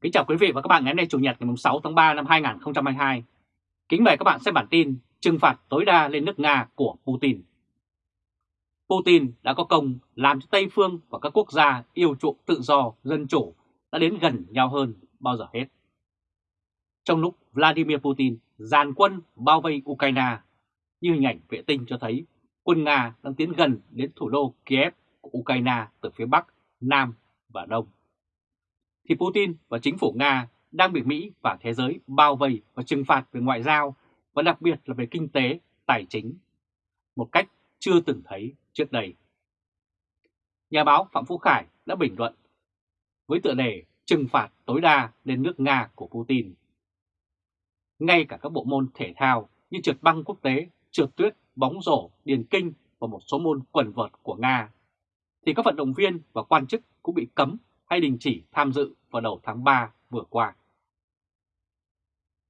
Kính chào quý vị và các bạn ngày hôm nay Chủ nhật ngày 6 tháng 3 năm 2022. Kính mời các bạn xem bản tin trừng phạt tối đa lên nước Nga của Putin. Putin đã có công làm cho Tây Phương và các quốc gia yêu chuộng tự do, dân chủ đã đến gần nhau hơn bao giờ hết. Trong lúc Vladimir Putin dàn quân bao vây Ukraine, như hình ảnh vệ tinh cho thấy quân Nga đang tiến gần đến thủ đô Kiev của Ukraine từ phía Bắc, Nam và Đông thì Putin và chính phủ Nga đang bị Mỹ và thế giới bao vây và trừng phạt về ngoại giao và đặc biệt là về kinh tế, tài chính, một cách chưa từng thấy trước đây. Nhà báo Phạm Phú Khải đã bình luận với tựa đề trừng phạt tối đa lên nước Nga của Putin. Ngay cả các bộ môn thể thao như trượt băng quốc tế, trượt tuyết, bóng rổ, điền kinh và một số môn quần vợt của Nga, thì các vận động viên và quan chức cũng bị cấm hay đình chỉ tham dự vào đầu tháng 3 vừa qua.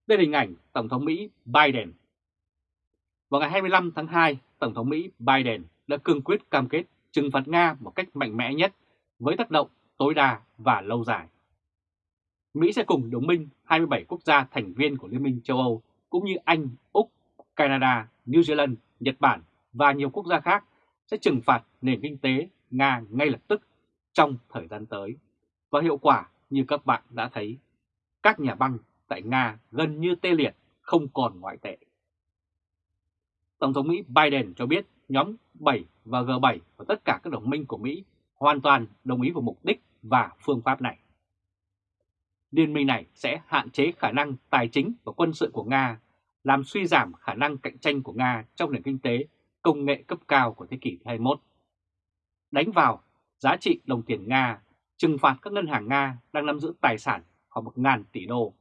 Đây là hình ảnh Tổng thống Mỹ Biden. Vào ngày 25 tháng 2, Tổng thống Mỹ Biden đã cương quyết cam kết trừng phạt Nga một cách mạnh mẽ nhất với tác động tối đa và lâu dài. Mỹ sẽ cùng đồng minh 27 quốc gia thành viên của Liên minh châu Âu cũng như Anh, Úc, Canada, New Zealand, Nhật Bản và nhiều quốc gia khác sẽ trừng phạt nền kinh tế Nga ngay lập tức trong thời gian tới. Và hiệu quả như các bạn đã thấy, các nhà băng tại Nga gần như tê liệt, không còn ngoại tệ. Tổng thống Mỹ Biden cho biết nhóm 7 và G7 và tất cả các đồng minh của Mỹ hoàn toàn đồng ý vào mục đích và phương pháp này. Liên minh này sẽ hạn chế khả năng tài chính và quân sự của Nga, làm suy giảm khả năng cạnh tranh của Nga trong nền kinh tế công nghệ cấp cao của thế kỷ 21, đánh vào giá trị đồng tiền Nga trừng phạt các ngân hàng Nga đang nắm giữ tài sản khoảng 1.000 tỷ đô,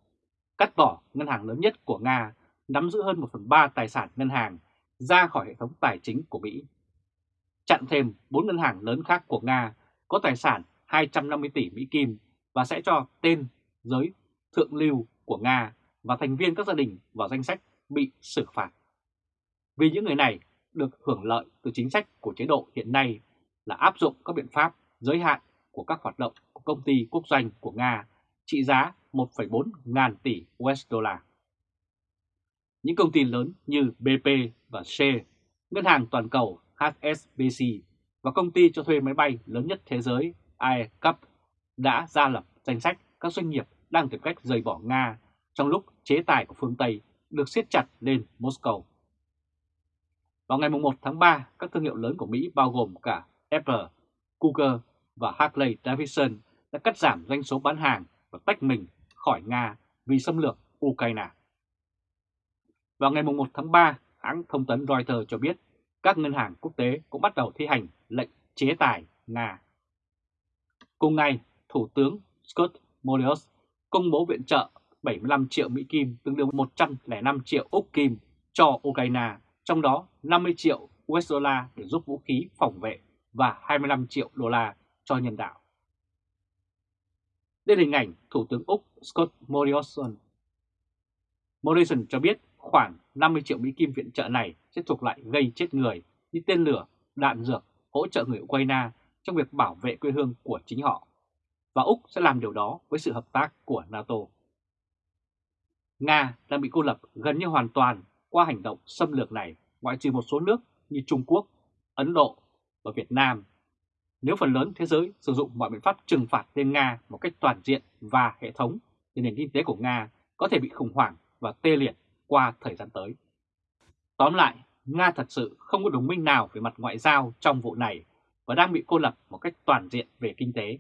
cắt bỏ ngân hàng lớn nhất của Nga nắm giữ hơn 1 phần 3 tài sản ngân hàng ra khỏi hệ thống tài chính của Mỹ. Chặn thêm 4 ngân hàng lớn khác của Nga có tài sản 250 tỷ Mỹ Kim và sẽ cho tên giới thượng lưu của Nga và thành viên các gia đình vào danh sách bị xử phạt. Vì những người này được hưởng lợi từ chính sách của chế độ hiện nay là áp dụng các biện pháp giới hạn của các hoạt động của công ty quốc doanh của Nga trị giá 1,4 ngàn tỷ USD. Những công ty lớn như BP và Shell, ngân hàng toàn cầu HSBC và công ty cho thuê máy bay lớn nhất thế giới AirCup đã ra lập danh sách các doanh nghiệp đang tìm cách rời bỏ Nga trong lúc chế tài của phương Tây được siết chặt lên Moscow. Vào ngày 1 tháng 3, các thương hiệu lớn của Mỹ bao gồm cả Apple, Google và Harley Davidson đã cắt giảm doanh số bán hàng và tách mình khỏi Nga vì xâm lược Ukraine. Vào ngày 1 tháng 3, hãng thông tấn Reuters cho biết các ngân hàng quốc tế cũng bắt đầu thi hành lệnh chế tài Nga. Cùng ngày, Thủ tướng Scott Morrios công bố viện trợ 75 triệu Mỹ Kim tương đương 105 triệu Úc Kim cho Ukraine, trong đó 50 triệu USD để giúp vũ khí phòng vệ và 25 triệu đô la cho nhân đạo. Đây là hình ảnh Thủ tướng Úc Scott Morrison. Morrison cho biết khoảng 50 triệu Mỹ Kim viện trợ này sẽ thuộc lại gây chết người như tên lửa, đạn dược, hỗ trợ người Ukraine trong việc bảo vệ quê hương của chính họ. Và Úc sẽ làm điều đó với sự hợp tác của NATO. Nga đang bị cô lập gần như hoàn toàn qua hành động xâm lược này ngoại trừ một số nước như Trung Quốc, Ấn Độ và Việt Nam nếu phần lớn thế giới sử dụng mọi biện pháp trừng phạt lên Nga một cách toàn diện và hệ thống, thì nền kinh tế của Nga có thể bị khủng hoảng và tê liệt qua thời gian tới. Tóm lại, Nga thật sự không có đồng minh nào về mặt ngoại giao trong vụ này và đang bị cô lập một cách toàn diện về kinh tế.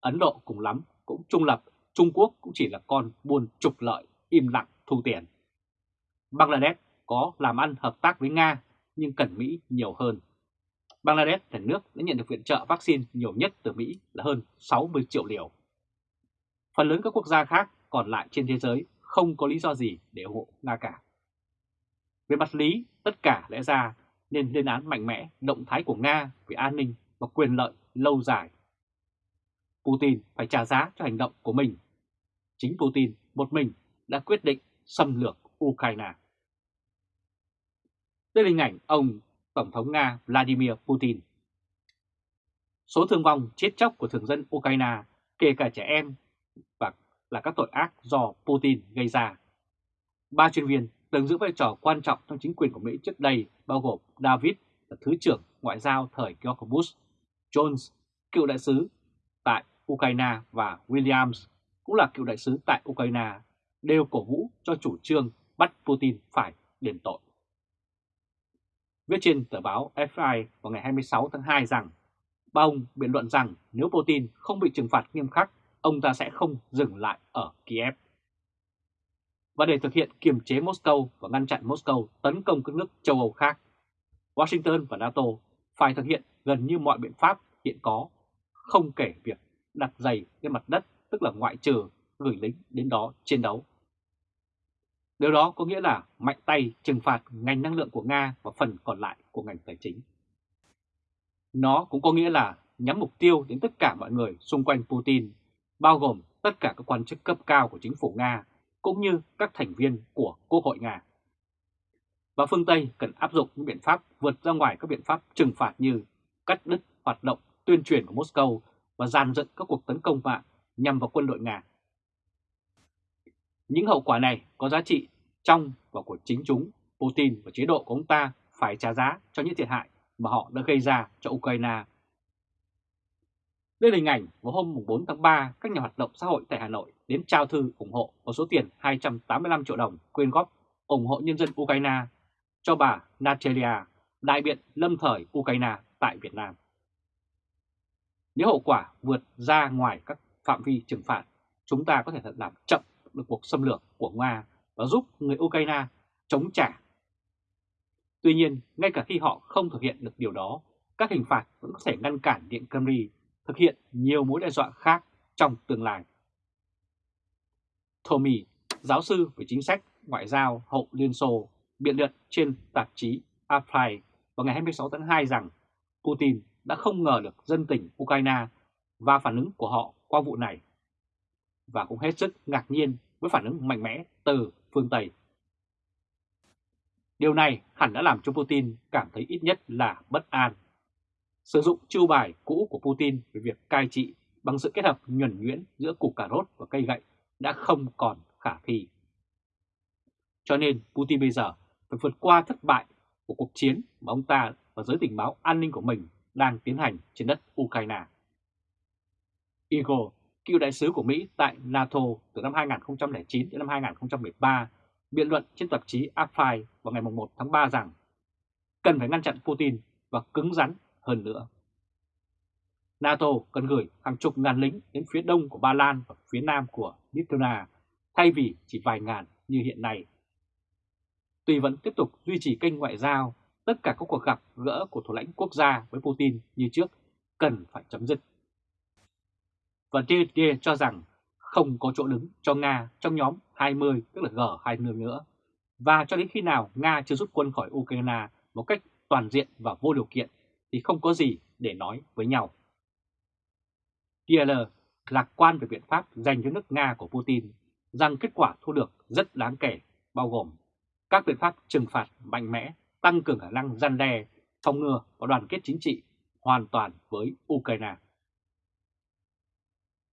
Ấn Độ cùng lắm cũng trung lập, Trung Quốc cũng chỉ là con buôn trục lợi, im lặng thu tiền. Bangladesh có làm ăn hợp tác với Nga nhưng cần Mỹ nhiều hơn. Bangladesh là nước đã nhận được viện trợ vaccine nhiều nhất từ Mỹ là hơn 60 triệu liều. Phần lớn các quốc gia khác còn lại trên thế giới không có lý do gì để ủng hộ Nga cả. Về mặt lý, tất cả lẽ ra nên lên án mạnh mẽ động thái của Nga về an ninh và quyền lợi lâu dài. Putin phải trả giá cho hành động của mình. Chính Putin một mình đã quyết định xâm lược Ukraine. Đây là hình ảnh ông Tổng thống Nga Vladimir Putin. Số thương vong chết chóc của thường dân Ukraine, kể cả trẻ em, và là các tội ác do Putin gây ra. Ba chuyên viên từng giữ vai trò quan trọng trong chính quyền của Mỹ trước đây bao gồm David là Thứ trưởng Ngoại giao thời George Bush, Jones, cựu đại sứ tại Ukraine và Williams cũng là cựu đại sứ tại Ukraine đều cổ vũ cho chủ trương bắt Putin phải đền tội. Viết trên tờ báo FI vào ngày 26 tháng 2 rằng ba ông biện luận rằng nếu Putin không bị trừng phạt nghiêm khắc, ông ta sẽ không dừng lại ở Kiev. Và để thực hiện kiềm chế Moscow và ngăn chặn Moscow tấn công các nước châu Âu khác, Washington và NATO phải thực hiện gần như mọi biện pháp hiện có, không kể việc đặt giày lên mặt đất, tức là ngoại trừ gửi lính đến đó chiến đấu. Điều đó có nghĩa là mạnh tay trừng phạt ngành năng lượng của Nga và phần còn lại của ngành tài chính. Nó cũng có nghĩa là nhắm mục tiêu đến tất cả mọi người xung quanh Putin, bao gồm tất cả các quan chức cấp cao của chính phủ Nga, cũng như các thành viên của Quốc hội Nga. Và phương Tây cần áp dụng những biện pháp vượt ra ngoài các biện pháp trừng phạt như cắt đứt hoạt động tuyên truyền của Moscow và dàn dựng các cuộc tấn công mạng nhằm vào quân đội Nga. Những hậu quả này có giá trị trong và của chính chúng, Putin và chế độ của ông ta phải trả giá cho những thiệt hại mà họ đã gây ra cho Ukraine. Đây là hình ảnh vào hôm 4 tháng 3, các nhà hoạt động xã hội tại Hà Nội đến trao thư ủng hộ có số tiền 285 triệu đồng quyên góp ủng hộ nhân dân Ukraine cho bà Natalia, đại biện lâm thời Ukraine tại Việt Nam. Nếu hậu quả vượt ra ngoài các phạm vi trừng phạt, chúng ta có thể thật làm chậm được cuộc xâm lược của Nga và giúp người Ukraine chống trả. Tuy nhiên, ngay cả khi họ không thực hiện được điều đó, các hình phạt vẫn có thể ngăn cản Điện Kremlin thực hiện nhiều mối đe dọa khác trong tương lai. Tommy, giáo sư về chính sách ngoại giao hậu Liên Xô, biện luận trên tạp chí Apply vào ngày 26 tháng 2 rằng Putin đã không ngờ được dân tình Ukraine và phản ứng của họ qua vụ này. Và cũng hết sức ngạc nhiên với phản ứng mạnh mẽ từ phương Tây. Điều này hẳn đã làm cho Putin cảm thấy ít nhất là bất an. Sử dụng chiêu bài cũ của Putin về việc cai trị bằng sự kết hợp nhuẩn nhuyễn giữa củ cà rốt và cây gậy đã không còn khả thi. Cho nên Putin bây giờ phải vượt qua thất bại của cuộc chiến mà ông ta và giới tình báo an ninh của mình đang tiến hành trên đất Ukraine. Igor, cựu đại sứ của Mỹ tại NATO từ năm 2009 đến năm 2013, biện luận trên tạp chí Apply vào ngày 1 tháng 3 rằng cần phải ngăn chặn Putin và cứng rắn hơn nữa. NATO cần gửi hàng chục ngàn lính đến phía đông của Ba Lan và phía nam của Lithuania thay vì chỉ vài ngàn như hiện nay. Tuy vẫn tiếp tục duy trì kênh ngoại giao, tất cả các cuộc gặp gỡ của thủ lãnh quốc gia với Putin như trước cần phải chấm dứt. Và TD cho rằng không có chỗ đứng cho Nga trong nhóm 20 tức là G20 nữa. Và cho đến khi nào Nga chưa rút quân khỏi Ukraine một cách toàn diện và vô điều kiện thì không có gì để nói với nhau. DL lạc quan về biện pháp dành cho nước Nga của Putin rằng kết quả thu được rất đáng kể, bao gồm các biện pháp trừng phạt mạnh mẽ, tăng cường khả năng gian đe, phòng ngừa và đoàn kết chính trị hoàn toàn với Ukraine.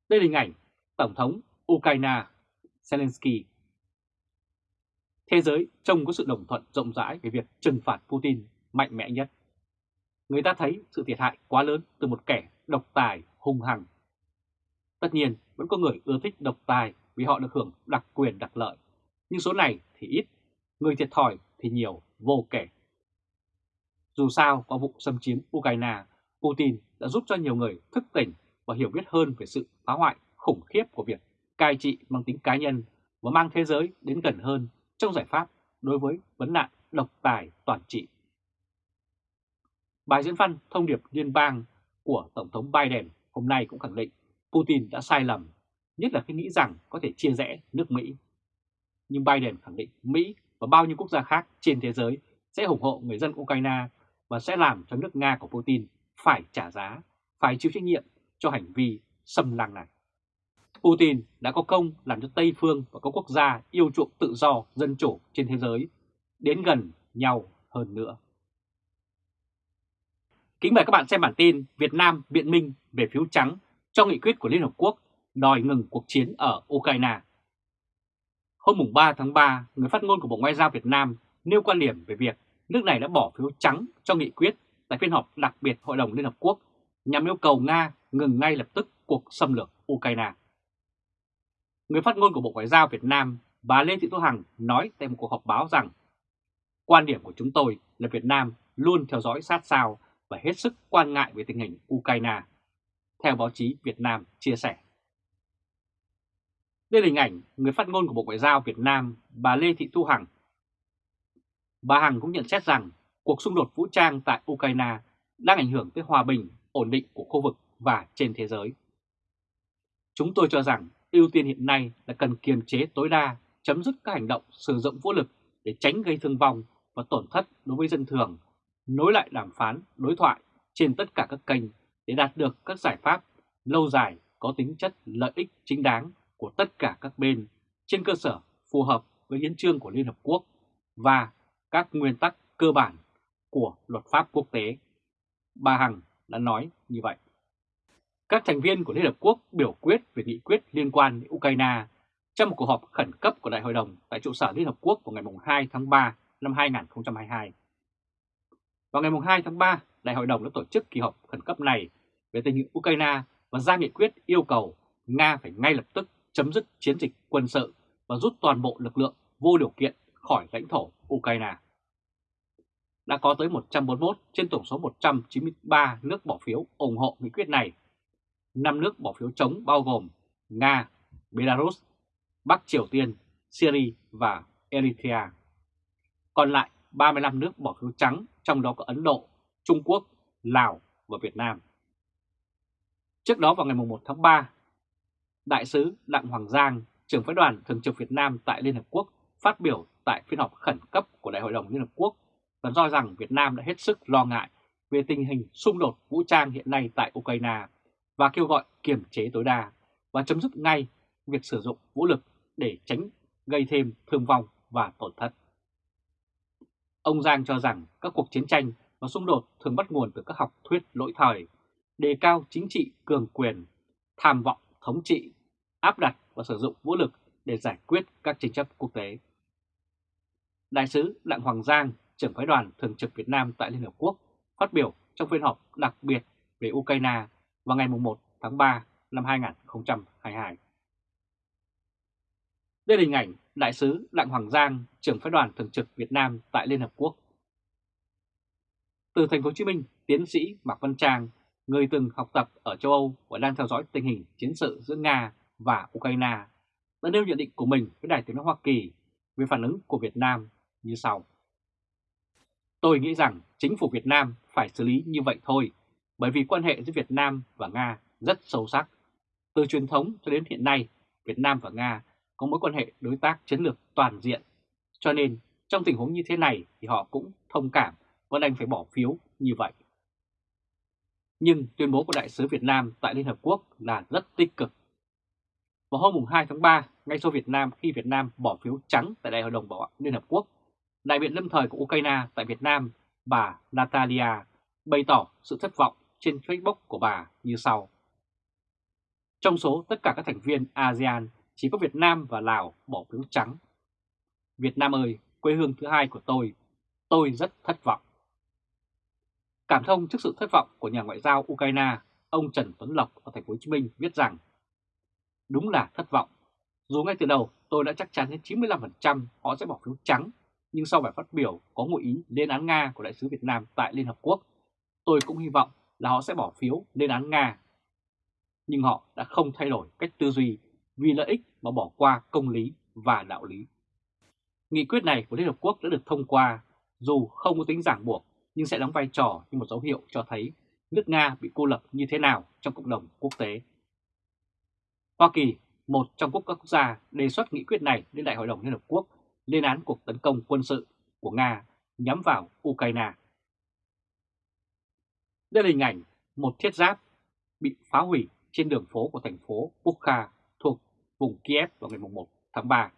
Đây là hình ảnh Tổng thống Ukraine Zelensky. Thế giới trông có sự đồng thuận rộng rãi về việc trừng phạt Putin mạnh mẽ nhất. Người ta thấy sự thiệt hại quá lớn từ một kẻ độc tài hung hăng. Tất nhiên vẫn có người ưa thích độc tài vì họ được hưởng đặc quyền đặc lợi, nhưng số này thì ít, người thiệt thòi thì nhiều vô kể. Dù sao, qua vụ xâm chiếm Ukraine, Putin đã giúp cho nhiều người thức tỉnh và hiểu biết hơn về sự phá hoại khủng khiếp của việc cai trị mang tính cá nhân và mang thế giới đến gần hơn trong giải pháp đối với vấn nạn độc tài toàn trị. Bài diễn văn thông điệp liên bang của Tổng thống Biden hôm nay cũng khẳng định Putin đã sai lầm, nhất là khi nghĩ rằng có thể chia rẽ nước Mỹ. Nhưng Biden khẳng định Mỹ và bao nhiêu quốc gia khác trên thế giới sẽ ủng hộ người dân Ukraine và sẽ làm cho nước Nga của Putin phải trả giá, phải chịu trách nhiệm cho hành vi xâm lăng này. Putin đã có công làm cho Tây Phương và các quốc gia yêu chuộng tự do, dân chủ trên thế giới đến gần nhau hơn nữa. Kính mời các bạn xem bản tin Việt Nam biện minh về phiếu trắng cho nghị quyết của Liên Hợp Quốc đòi ngừng cuộc chiến ở Ukraine. Hôm 3 tháng 3, người phát ngôn của Bộ Ngoại giao Việt Nam nêu quan điểm về việc nước này đã bỏ phiếu trắng cho nghị quyết tại phiên họp đặc biệt Hội đồng Liên Hợp Quốc nhằm yêu cầu Nga ngừng ngay lập tức cuộc xâm lược Ukraine. Người phát ngôn của Bộ Ngoại giao Việt Nam, bà Lê Thị Thu Hằng nói tại một cuộc họp báo rằng Quan điểm của chúng tôi là Việt Nam luôn theo dõi sát sao và hết sức quan ngại về tình hình Ukraine, theo báo chí Việt Nam chia sẻ. Đây là hình ảnh người phát ngôn của Bộ Ngoại giao Việt Nam, bà Lê Thị Thu Hằng. Bà Hằng cũng nhận xét rằng cuộc xung đột vũ trang tại Ukraine đang ảnh hưởng tới hòa bình, ổn định của khu vực và trên thế giới. Chúng tôi cho rằng ưu tiên hiện nay là cần kiềm chế tối đa, chấm dứt các hành động sử dụng vũ lực để tránh gây thương vong và tổn thất đối với dân thường, nối lại đàm phán, đối thoại trên tất cả các kênh để đạt được các giải pháp lâu dài có tính chất lợi ích chính đáng của tất cả các bên trên cơ sở phù hợp với hiến trương của Liên Hợp Quốc và các nguyên tắc cơ bản của luật pháp quốc tế. Bà Hằng đã nói như vậy. Các thành viên của Liên Hợp Quốc biểu quyết về nghị quyết liên quan đến Ukraine trong một cuộc họp khẩn cấp của Đại hội đồng tại trụ sở Liên Hợp Quốc vào ngày 2 tháng 3 năm 2022. Vào ngày 2 tháng 3, Đại hội đồng đã tổ chức kỳ họp khẩn cấp này về tình hình Ukraine và ra nghị quyết yêu cầu Nga phải ngay lập tức chấm dứt chiến dịch quân sự và rút toàn bộ lực lượng vô điều kiện khỏi lãnh thổ Ukraine. Đã có tới 141 trên tổng số 193 nước bỏ phiếu ủng hộ nghị quyết này. 5 nước bỏ phiếu chống bao gồm Nga, Belarus, Bắc Triều Tiên, Syria và Eritrea. Còn lại 35 nước bỏ phiếu trắng, trong đó có Ấn Độ, Trung Quốc, Lào và Việt Nam. Trước đó vào ngày 1 tháng 3, Đại sứ Đặng Hoàng Giang, trưởng phái đoàn thường trực Việt Nam tại Liên Hợp Quốc phát biểu tại phiên họp khẩn cấp của Đại hội đồng Liên Hợp Quốc và do rằng Việt Nam đã hết sức lo ngại về tình hình xung đột vũ trang hiện nay tại Ukraine và kêu gọi kiềm chế tối đa và chấm dứt ngay việc sử dụng vũ lực để tránh gây thêm thương vong và tổn thất. Ông Giang cho rằng các cuộc chiến tranh và xung đột thường bắt nguồn từ các học thuyết lỗi thời, đề cao chính trị cường quyền, tham vọng thống trị, áp đặt và sử dụng vũ lực để giải quyết các tranh chấp quốc tế. Đại sứ Đặng Hoàng Giang, trưởng phái đoàn thường trực Việt Nam tại Liên Hợp Quốc, phát biểu trong phiên họp đặc biệt về Ukraine vào ngày 1 tháng 3 năm 2022. Đây là hình ảnh Đại sứ Đặng Hoàng Giang, trưởng phái đoàn thường trực Việt Nam tại Liên Hợp Quốc. Từ thành phố Hồ Chí Minh, tiến sĩ Mạc Văn Trang, người từng học tập ở châu Âu và đang theo dõi tình hình chiến sự giữa Nga và Ukraine, đã nêu nhận định của mình với Đài tiếng nói Hoa Kỳ về phản ứng của Việt Nam như sau. Tôi nghĩ rằng chính phủ Việt Nam phải xử lý như vậy thôi, bởi vì quan hệ giữa Việt Nam và Nga rất sâu sắc. Từ truyền thống cho đến hiện nay, Việt Nam và Nga có mối quan hệ đối tác chiến lược toàn diện. Cho nên trong tình huống như thế này thì họ cũng thông cảm và đành phải bỏ phiếu như vậy. Nhưng tuyên bố của Đại sứ Việt Nam tại Liên Hợp Quốc là rất tích cực. Vào hôm 2 tháng 3, ngay sau Việt Nam khi Việt Nam bỏ phiếu trắng tại Đại hội đồng Bảo an Liên Hợp Quốc, đại biện lâm thời của Ukraine tại Việt Nam, bà Natalia, bày tỏ sự thất vọng trên Facebook của bà như sau. Trong số tất cả các thành viên ASEAN chỉ có Việt Nam và Lào bỏ phiếu trắng. Việt Nam ơi, quê hương thứ hai của tôi, tôi rất thất vọng. Cảm thông trước sự thất vọng của nhà ngoại giao Ukraine, ông Trần Tuấn Lộc ở thành phố Hồ Chí Minh viết rằng: Đúng là thất vọng. Dù ngay từ đầu tôi đã chắc chắn đến 95% họ sẽ bỏ phiếu trắng, nhưng sau bài phát biểu có ngụ ý lên án Nga của đại sứ Việt Nam tại Liên Hợp Quốc, tôi cũng hy vọng là họ sẽ bỏ phiếu lên án Nga. Nhưng họ đã không thay đổi cách tư duy vì lợi ích mà bỏ qua công lý và đạo lý. Nghị quyết này của Liên Hợp Quốc đã được thông qua, dù không có tính giảng buộc nhưng sẽ đóng vai trò như một dấu hiệu cho thấy nước Nga bị cô lập như thế nào trong cộng đồng quốc tế. Hoa Kỳ, một trong quốc các quốc gia đề xuất nghị quyết này lên Đại hội đồng Liên Hợp Quốc lên án cuộc tấn công quân sự của Nga nhắm vào Ukraine. Đây là hình ảnh một thiết giáp bị phá hủy trên đường phố của thành phố Bukha thuộc vùng Kiev vào ngày 1 tháng 3.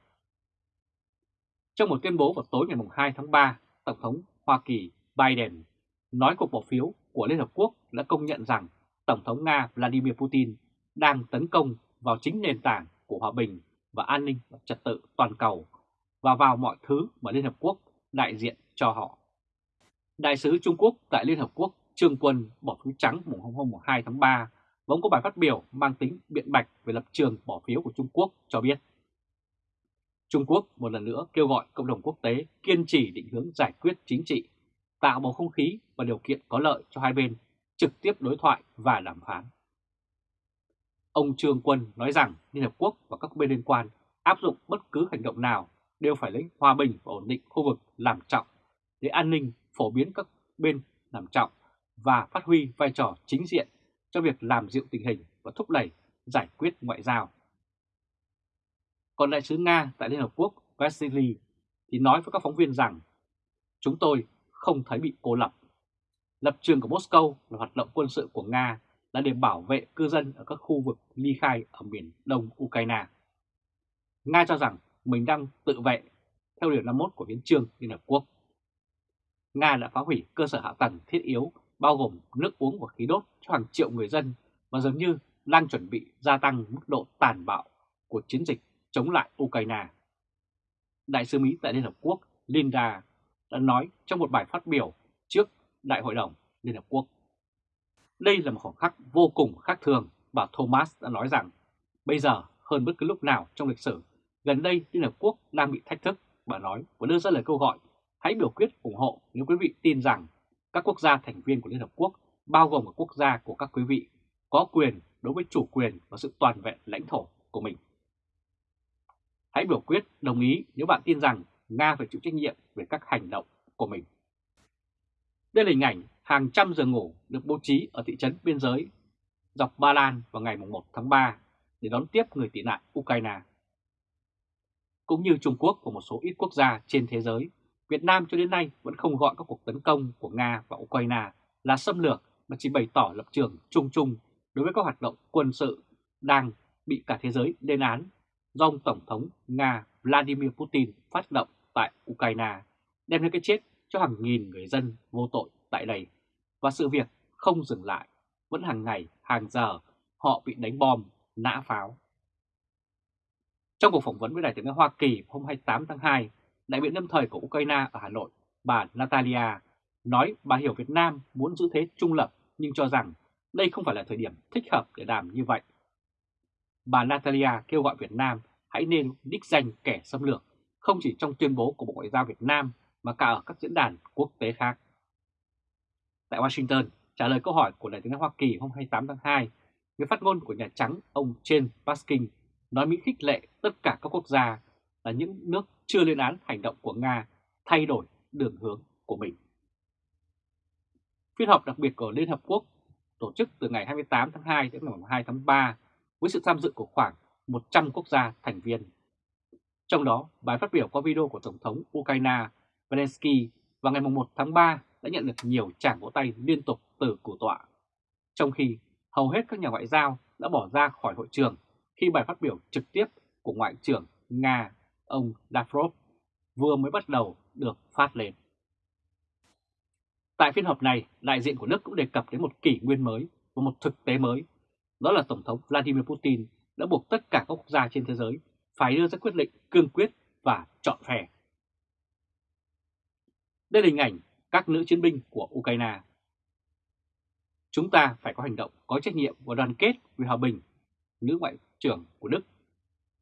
Trong một tuyên bố vào tối ngày 2 tháng 3, Tổng thống Hoa Kỳ Biden nói cuộc bỏ phiếu của Liên Hợp Quốc đã công nhận rằng Tổng thống Nga Vladimir Putin đang tấn công vào chính nền tảng của hòa bình và an ninh và trật tự toàn cầu và vào mọi thứ mà Liên Hợp Quốc đại diện cho họ. Đại sứ Trung Quốc tại Liên Hợp Quốc Trương Quân bỏ phiếu trắng mùng hôm hôm 2 tháng 3 vẫn có bài phát biểu mang tính biện bạch về lập trường bỏ phiếu của Trung Quốc cho biết. Trung Quốc một lần nữa kêu gọi cộng đồng quốc tế kiên trì định hướng giải quyết chính trị, tạo bầu không khí và điều kiện có lợi cho hai bên trực tiếp đối thoại và đàm phán. Ông Trương Quân nói rằng Liên Hợp Quốc và các bên liên quan áp dụng bất cứ hành động nào đều phải lấy hòa bình và ổn định khu vực làm trọng để an ninh phổ biến các bên làm trọng và phát huy vai trò chính diện cho việc làm dịu tình hình và thúc đẩy giải quyết ngoại giao. Còn đại sứ Nga tại Liên Hợp Quốc Vasily thì nói với các phóng viên rằng, chúng tôi không thấy bị cô lập. Lập trường của Moscow là hoạt động quân sự của Nga là để bảo vệ cư dân ở các khu vực ly khai ở miền đông Ukraine. Nga cho rằng mình đang tự vệ, theo điều 51 của hiến trương Liên Hợp Quốc. Nga đã phá hủy cơ sở hạ tầng thiết yếu bao gồm nước uống và khí đốt cho hàng triệu người dân và dường như đang chuẩn bị gia tăng mức độ tàn bạo của chiến dịch chống lại Ukraine. Đại sứ Mỹ tại Liên Hợp Quốc Linda đã nói trong một bài phát biểu trước Đại hội đồng Liên Hợp Quốc. Đây là một khoảng khắc vô cùng khác thường, bà Thomas đã nói rằng bây giờ hơn bất cứ lúc nào trong lịch sử, gần đây Liên Hợp Quốc đang bị thách thức, bà nói và đưa ra lời kêu gọi hãy biểu quyết ủng hộ nếu quý vị tin rằng các quốc gia thành viên của Liên Hợp Quốc, bao gồm các quốc gia của các quý vị, có quyền đối với chủ quyền và sự toàn vẹn lãnh thổ của mình. Hãy biểu quyết đồng ý nếu bạn tin rằng Nga phải chịu trách nhiệm về các hành động của mình. Đây là hình ảnh hàng trăm giường ngủ được bố trí ở thị trấn biên giới dọc Ba Lan vào ngày 1 tháng 3 để đón tiếp người tị nạn Ukraine. Cũng như Trung Quốc và một số ít quốc gia trên thế giới, Việt Nam cho đến nay vẫn không gọi các cuộc tấn công của Nga và Ukraine là xâm lược mà chỉ bày tỏ lập trường chung chung đối với các hoạt động quân sự đang bị cả thế giới lên án do ông Tổng thống Nga Vladimir Putin phát động tại Ukraine, đem đến cái chết cho hàng nghìn người dân vô tội tại đây. Và sự việc không dừng lại, vẫn hàng ngày, hàng giờ họ bị đánh bom, nã pháo. Trong cuộc phỏng vấn với Đại tiếng Hoa Kỳ hôm 28 tháng 2, đại biện lâm thời của Ukraine ở Hà Nội, bà Natalia, nói bà hiểu Việt Nam muốn giữ thế trung lập nhưng cho rằng đây không phải là thời điểm thích hợp để làm như vậy. Bà Natalia kêu gọi Việt Nam hãy nên đích danh kẻ xâm lược, không chỉ trong tuyên bố của Bộ Ngoại giao Việt Nam mà cả ở các diễn đàn quốc tế khác. Tại Washington, trả lời câu hỏi của Đại tướng Hoa Kỳ hôm 28 tháng 2, người phát ngôn của Nhà Trắng ông Jen Paskin nói Mỹ khích lệ tất cả các quốc gia là những nước chưa lên án hành động của Nga thay đổi đường hướng của mình. Phiên họp đặc biệt của Liên Hợp Quốc tổ chức từ ngày 28 tháng 2 đến ngày 2 tháng 3 với sự tham dự của khoảng 100 quốc gia thành viên. Trong đó, bài phát biểu qua video của Tổng thống Ukraine Zelensky vào ngày 1 tháng 3 đã nhận được nhiều tràng vỗ tay liên tục từ cử tọa, trong khi hầu hết các nhà ngoại giao đã bỏ ra khỏi hội trường khi bài phát biểu trực tiếp của Ngoại trưởng Nga ông Lavrov vừa mới bắt đầu được phát lên. Tại phiên họp này, đại diện của Đức cũng đề cập đến một kỷ nguyên mới và một thực tế mới. Đó là Tổng thống Vladimir Putin đã buộc tất cả các quốc gia trên thế giới phải đưa ra quyết định cương quyết và chọn vẹn. Đây là hình ảnh các nữ chiến binh của Ukraine. Chúng ta phải có hành động có trách nhiệm và đoàn kết vì hòa bình, nữ ngoại trưởng của Đức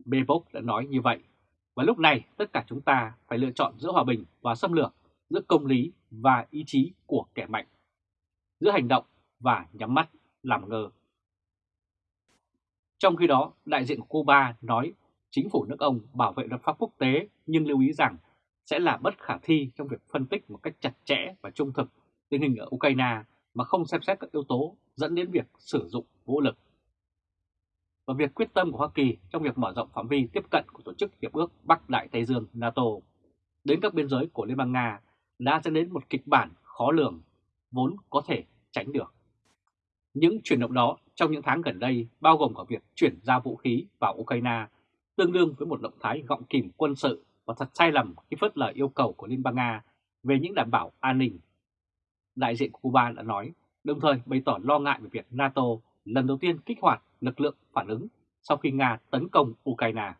Bebok đã nói như vậy. Và lúc này tất cả chúng ta phải lựa chọn giữa hòa bình và xâm lược, giữa công lý và ý chí của kẻ mạnh, giữa hành động và nhắm mắt làm ngơ. Trong khi đó, đại diện của Cuba nói chính phủ nước ông bảo vệ luật pháp quốc tế nhưng lưu ý rằng sẽ là bất khả thi trong việc phân tích một cách chặt chẽ và trung thực tình hình ở Ukraine mà không xem xét các yếu tố dẫn đến việc sử dụng vũ lực. Và việc quyết tâm của Hoa Kỳ trong việc mở rộng phạm vi tiếp cận của Tổ chức Hiệp ước Bắc Đại Tây Dương NATO đến các biên giới của Liên bang Nga đã dẫn đến một kịch bản khó lường, vốn có thể tránh được. Những chuyển động đó trong những tháng gần đây bao gồm cả việc chuyển giao vũ khí vào Ukraine, tương đương với một động thái gọng kìm quân sự và thật sai lầm khi phớt lờ yêu cầu của Liên bang Nga về những đảm bảo an ninh. Đại diện của Cuba đã nói, đồng thời bày tỏ lo ngại về việc NATO lần đầu tiên kích hoạt lực lượng phản ứng sau khi Nga tấn công Ukraine.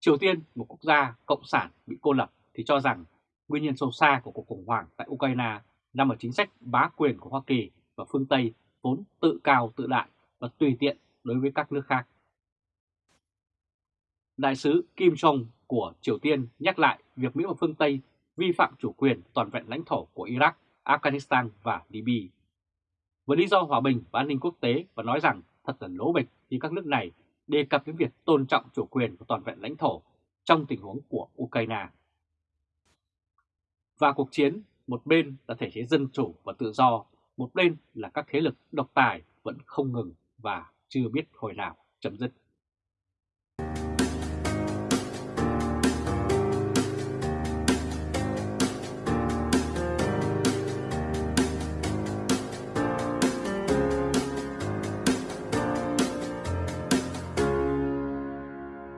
Triều Tiên, một quốc gia cộng sản bị cô lập thì cho rằng nguyên nhân sâu xa của cuộc khủng hoảng tại Ukraine nằm ở chính sách bá quyền của Hoa Kỳ và phương Tây vốn tự cao tự đại và tùy tiện đối với các nước khác. Đại sứ Kim Jong của Triều Tiên nhắc lại việc Mỹ và phương Tây vi phạm chủ quyền toàn vẹn lãnh thổ của Iraq, Afghanistan và Libya. Với lý do hòa bình và an ninh quốc tế và nói rằng thật là lố bịch khi các nước này đề cập đến việc tôn trọng chủ quyền và toàn vẹn lãnh thổ trong tình huống của Ukraine. Và cuộc chiến, một bên là thể chế dân chủ và tự do, một bên là các thế lực độc tài vẫn không ngừng và chưa biết hồi nào chấm dứt.